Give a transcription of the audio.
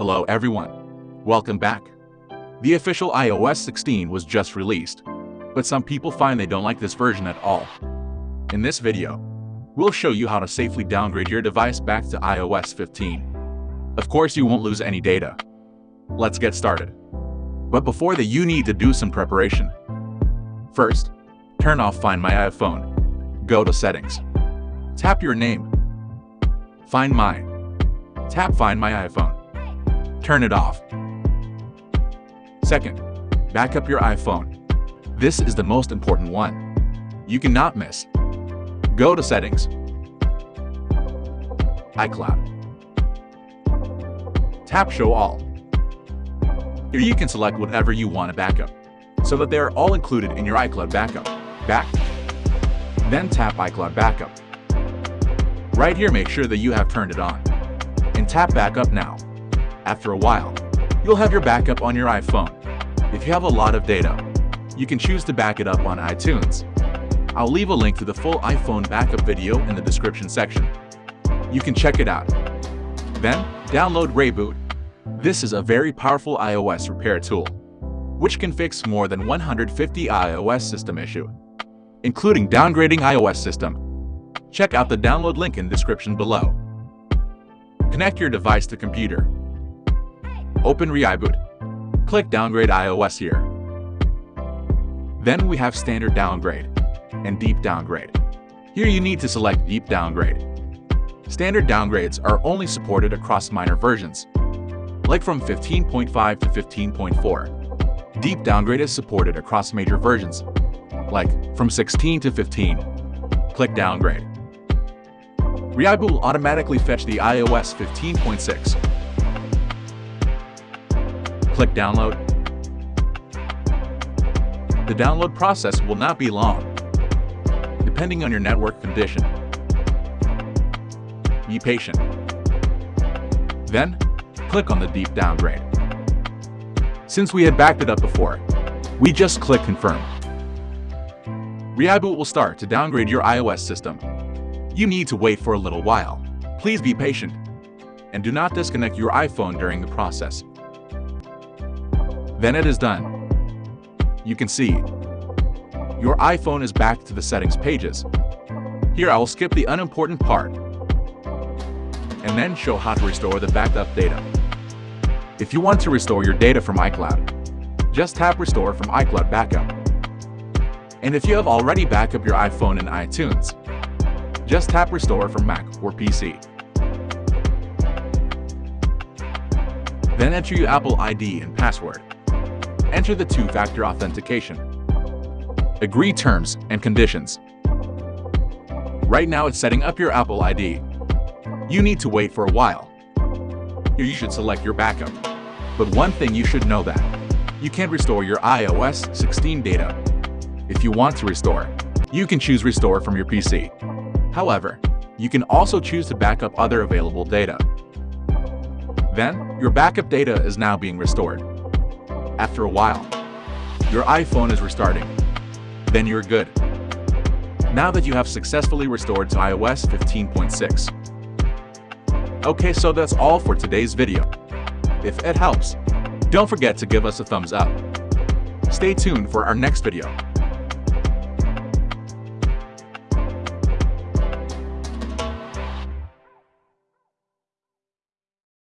Hello everyone. Welcome back. The official iOS 16 was just released, but some people find they don't like this version at all. In this video, we'll show you how to safely downgrade your device back to iOS 15. Of course, you won't lose any data. Let's get started. But before that, you need to do some preparation. First, turn off Find My iPhone. Go to Settings. Tap your name. Find My. Tap Find My iPhone. Turn it off. Second, back up your iPhone. This is the most important one. You cannot miss. Go to Settings. iCloud. Tap Show All. Here you can select whatever you want to backup, so that they are all included in your iCloud backup. Back. Then tap iCloud Backup. Right here make sure that you have turned it on. And tap Backup now. After a while, you'll have your backup on your iPhone. If you have a lot of data, you can choose to back it up on iTunes. I'll leave a link to the full iPhone backup video in the description section. You can check it out. Then, download ReiBoot. This is a very powerful iOS repair tool, which can fix more than 150 iOS system issue, including downgrading iOS system. Check out the download link in description below. Connect your device to computer. Open ReiBoot. Click Downgrade iOS here. Then we have Standard Downgrade and Deep Downgrade. Here you need to select Deep Downgrade. Standard downgrades are only supported across minor versions, like from 15.5 to 15.4. Deep downgrade is supported across major versions, like from 16 to 15. Click Downgrade. ReiBoot will automatically fetch the iOS 15.6 click Download. The download process will not be long, depending on your network condition. Be patient. Then, click on the deep downgrade. Since we had backed it up before, we just click Confirm. ReiBoot will start to downgrade your iOS system. You need to wait for a little while. Please be patient, and do not disconnect your iPhone during the process. Then it is done. You can see your iPhone is back to the settings pages. Here I will skip the unimportant part and then show how to restore the backed up data. If you want to restore your data from iCloud, just tap Restore from iCloud Backup. And if you have already backed up your iPhone in iTunes, just tap Restore from Mac or PC. Then enter your Apple ID and password enter the two-factor authentication. Agree terms and conditions. Right now it's setting up your Apple ID. You need to wait for a while. Here you should select your backup. But one thing you should know that you can't restore your iOS 16 data. If you want to restore, you can choose Restore from your PC. However, you can also choose to backup other available data. Then, your backup data is now being restored after a while. Your iPhone is restarting. Then you're good. Now that you have successfully restored to iOS 15.6. Okay, so that's all for today's video. If it helps, don't forget to give us a thumbs up. Stay tuned for our next video.